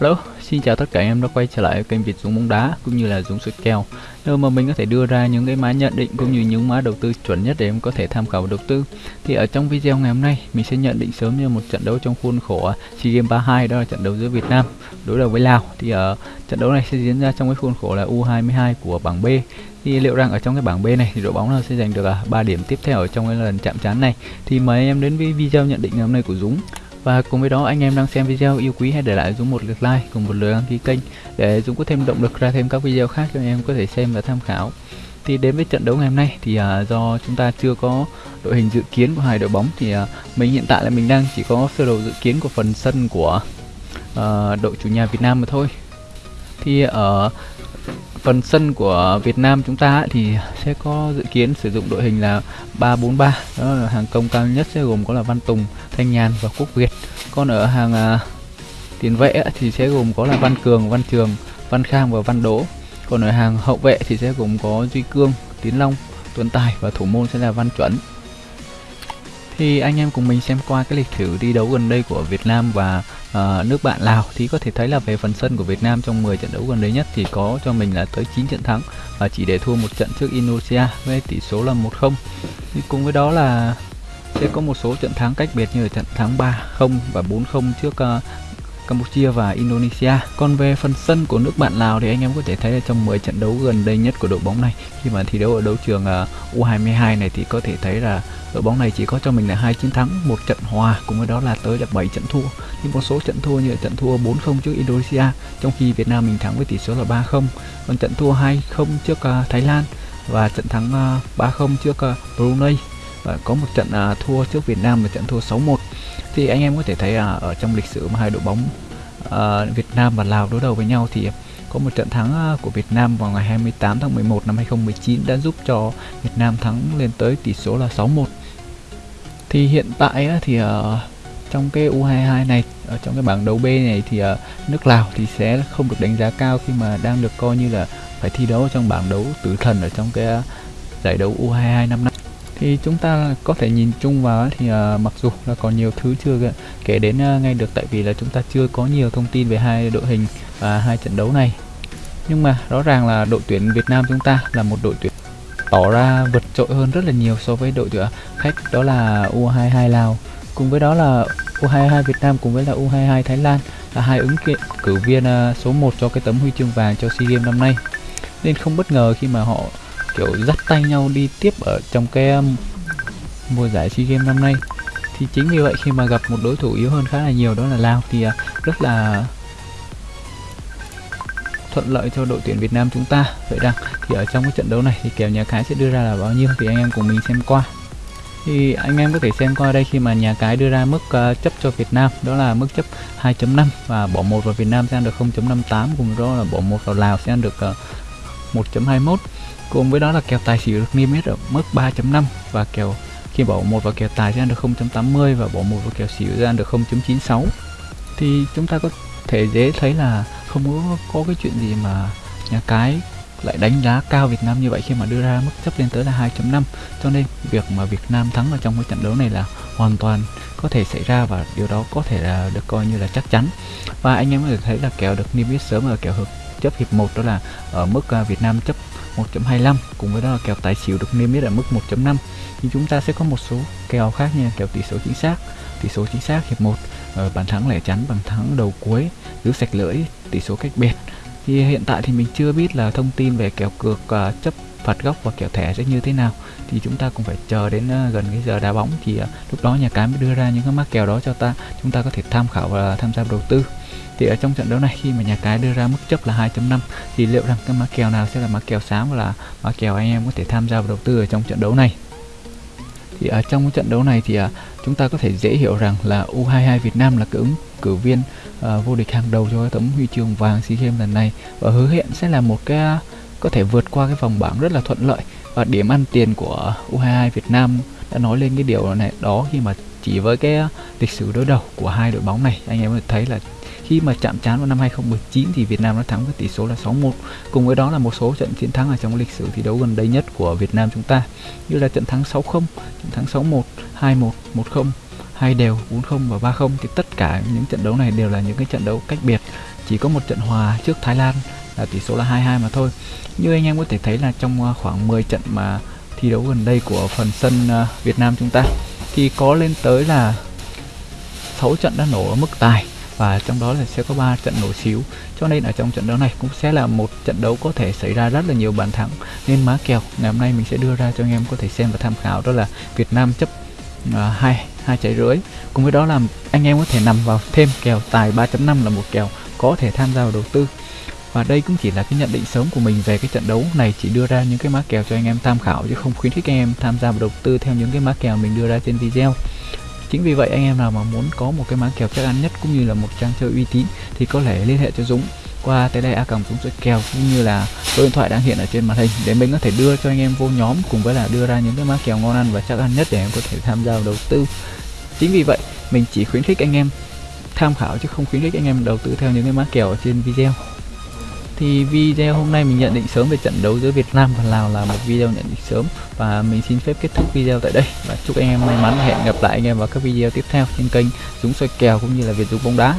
Hello, xin chào tất cả em đã quay trở lại kênh Việt Dũng bóng đá cũng như là Dũng soi kèo. Nơi mà mình có thể đưa ra những cái mã nhận định cũng như những mã đầu tư chuẩn nhất để em có thể tham khảo đầu tư. Thì ở trong video ngày hôm nay mình sẽ nhận định sớm như một trận đấu trong khuôn khổ SEA Games 32 đó là trận đấu giữa Việt Nam đối đầu với Lào. Thì ở trận đấu này sẽ diễn ra trong cái khuôn khổ là U22 của bảng B. Thì liệu rằng ở trong cái bảng B này thì đội bóng nào sẽ giành được à, 3 điểm tiếp theo ở trong cái lần chạm trán này. Thì mời em đến với video nhận định ngày hôm nay của Dũng. Và cùng với đó anh em đang xem video yêu quý hãy để lại Dũng một lượt like cùng một lượt đăng ký kênh để Dũng có thêm động lực ra thêm các video khác cho anh em có thể xem và tham khảo. Thì đến với trận đấu ngày hôm nay thì uh, do chúng ta chưa có đội hình dự kiến của hai đội bóng thì uh, mình hiện tại là mình đang chỉ có sơ đồ dự kiến của phần sân của uh, đội chủ nhà Việt Nam mà thôi. Thì ở phần sân của Việt Nam chúng ta thì sẽ có dự kiến sử dụng đội hình là 343 đó là hàng công cao nhất sẽ gồm có là Văn Tùng, Thanh Nhàn và Quốc Việt còn ở hàng uh, tiền vệ thì sẽ gồm có là Văn Cường, Văn Trường, Văn Khang và Văn Đỗ. Còn ở hàng hậu vệ thì sẽ gồm có Duy Cương, Tiến Long, Tuấn Tài và thủ môn sẽ là Văn Chuẩn. Thì anh em cùng mình xem qua cái lịch sử đi đấu gần đây của Việt Nam và uh, nước bạn Lào thì có thể thấy là về phần sân của Việt Nam trong 10 trận đấu gần đây nhất thì có cho mình là tới 9 trận thắng và chỉ để thua một trận trước Indonesia với tỷ số là 1-0 cùng với đó là sẽ có một số trận thắng cách biệt như là trận thắng 3-0 và 4-0 trước uh, Campuchia và Indonesia. Còn về phần sân của nước bạn Lào thì anh em có thể thấy là trong 10 trận đấu gần đây nhất của đội bóng này khi mà thi đấu ở đấu trường ờ, uh, U22 này thì có thể thấy là đội bóng này chỉ có cho mình là hai chiến thắng, một trận hòa cùng với đó là tới là 7 trận thua. Nhưng một số trận thua như là trận thua 4-0 trước Indonesia trong khi Việt Nam mình thắng với tỷ số là 3-0. Còn trận thua 2-0 trước uh, Thái Lan và trận thắng uh, 3-0 trước uh, Brunei và có một trận à, thua trước Việt Nam và trận thua 6-1 thì anh em có thể thấy à, ở trong lịch sử mà hai đội bóng à, Việt Nam và Lào đối đầu với nhau thì có một trận thắng à, của Việt Nam vào ngày 28 tháng 11 năm 2019 đã giúp cho Việt Nam thắng lên tới tỷ số là 6-1 thì hiện tại thì ở trong cái U22 này ở trong cái bảng đấu B này thì nước Lào thì sẽ không được đánh giá cao khi mà đang được coi như là phải thi đấu trong bảng đấu tử thần ở trong cái à, giải đấu U22 năm nay thì chúng ta có thể nhìn chung vào thì uh, mặc dù là còn nhiều thứ chưa kể đến uh, ngay được tại vì là chúng ta chưa có nhiều thông tin về hai đội hình và hai trận đấu này. Nhưng mà rõ ràng là đội tuyển Việt Nam chúng ta là một đội tuyển tỏ ra vượt trội hơn rất là nhiều so với đội tuyển khách đó là U22 Lào. Cùng với đó là U22 Việt Nam cùng với là U22 Thái Lan là hai ứng cử viên số 1 cho cái tấm huy chương vàng cho SEA Games năm nay. Nên không bất ngờ khi mà họ kiểu dắt tay nhau đi tiếp ở trong cái um, mùa giải SEA Games năm nay. Thì chính vì vậy khi mà gặp một đối thủ yếu hơn khá là nhiều đó là Lào thì uh, rất là thuận lợi cho đội tuyển Việt Nam chúng ta. Vậy rằng thì ở trong cái trận đấu này thì kèo nhà cái sẽ đưa ra là bao nhiêu thì anh em cùng mình xem qua. Thì anh em có thể xem qua đây khi mà nhà cái đưa ra mức uh, chấp cho Việt Nam đó là mức chấp 2.5 và bỏ một vào Việt Nam sẽ ăn được 0.58 cùng đó là bỏ một vào Lào sẽ ăn được à, uh, 1.21 cùng với đó là kèo tài xỉu được niêm yết ở mức 3.5 và kèo khi bỏ một vào kèo tài sẽ ăn được 0.80 và bỏ một vào kèo xỉu sẽ ăn được 0.96 thì chúng ta có thể dễ thấy là không có, có cái chuyện gì mà nhà cái lại đánh giá cao Việt Nam như vậy khi mà đưa ra mức chấp lên tới là 2.5 cho nên việc mà Việt Nam thắng ở trong cái trận đấu này là hoàn toàn có thể xảy ra và điều đó có thể là được coi như là chắc chắn. Và anh em có thể thấy là kèo được niêm yết sớm ở kèo hợp chấp hiệp 1 đó là ở mức à, Việt Nam chấp 1.25 cùng với đó là kèo tài xỉu được niêm yết ở mức 1.5 thì chúng ta sẽ có một số kèo khác nha kèo tỷ số chính xác tỷ số chính xác hiệp 1 ờ, bàn thắng lẻ chắn bàn thắng đầu cuối giữ sạch lưỡi tỷ số cách biệt. Thì hiện tại thì mình chưa biết là thông tin về kèo cược uh, chấp phạt góc và kèo thẻ sẽ như thế nào. Thì chúng ta cũng phải chờ đến uh, gần cái giờ đá bóng thì uh, lúc đó nhà cái mới đưa ra những cái mắc kèo đó cho ta chúng ta có thể tham khảo và tham gia đầu tư thì ở trong trận đấu này. Khi mà nhà cái đưa ra mức chấp là 2.5 thì liệu rằng cái mã kèo nào sẽ là mã kèo sáng và là mã kèo anh em có thể tham gia vào đầu tư ở trong trận đấu này? Thì ở trong trận đấu này thì à, chúng ta có thể dễ hiểu rằng là U22 Việt Nam là cái ứng cử viên uh, vô địch hàng đầu cho cái tấm huy chương vàng SEA Games lần này. Và hứa hẹn sẽ là một cái à, có thể vượt qua cái vòng bảng rất là thuận lợi. Và điểm ăn tiền của U22 Việt Nam đã nói lên cái điều này đó khi mà chỉ với cái lịch sử đối đầu của hai đội bóng này anh em có thể thấy là khi mà chạm trán vào năm 2019 thì Việt Nam đã thắng với tỷ số là 6-1 cùng với đó là một số trận chiến thắng ở trong lịch sử thi đấu gần đây nhất của Việt Nam chúng ta, như là trận thắng 6-0 trận thắng 6-1 2-1 1-0 hai đều 4-0 và 3-0 thì tất cả những trận đấu này đều là những cái trận đấu cách biệt. Chỉ có một trận hòa trước Thái Lan là tỷ số là 2-2 mà thôi. Như anh em có thể thấy là trong à, khoảng 10 trận mà thi đấu gần đây của phần sân à, Việt Nam chúng ta, thì có lên tới là 6 trận đã nổ ở mức tài và trong đó là sẽ có 3 trận nổ xíu. Cho nên ở trong trận đấu này cũng sẽ là một trận đấu có thể xảy ra rất là nhiều bàn thắng. Nên má kèo ngày hôm nay mình sẽ đưa ra cho anh em có thể xem và tham khảo. Đó là Việt Nam chấp uh, hai hai trái rưỡi. Cùng với đó là anh em có thể nằm vào thêm kèo tài 3.5 là một kèo có thể tham gia vào đầu tư. Và đây cũng chỉ là cái nhận định sớm của mình về cái trận đấu này chỉ đưa ra những cái má kèo cho anh em tham khảo chứ không khuyến khích anh em tham gia vào đầu tư theo những cái má kèo mình đưa ra trên video chính vì vậy, anh em nào mà muốn có một cái má kèo chắc ăn nhất cũng như là một trang chơi uy tín thì có thể liên hệ cho Dũng. Qua tele a cầm Dũng chơi kèo cũng như là số điện thoại đang hiện ở trên màn hình để mình có thể đưa cho anh em vô nhóm cùng với là đưa ra những cái má kèo ngon ăn và chắc ăn nhất để em có thể tham gia vào đầu tư. Chính vì vậy, mình chỉ khuyến khích anh em tham khảo chứ không khuyến khích anh em đầu tư theo những cái mã kèo ở trên video thì video hôm nay mình nhận định sớm về trận đấu giữa Việt Nam và Lào là một video nhận định sớm. Và mình xin phép kết thúc video tại đây. Và chúc anh em may mắn và hẹn gặp lại anh em vào các video tiếp theo trên kênh Dũng soi kèo cũng như là Việt Dũng bóng đá.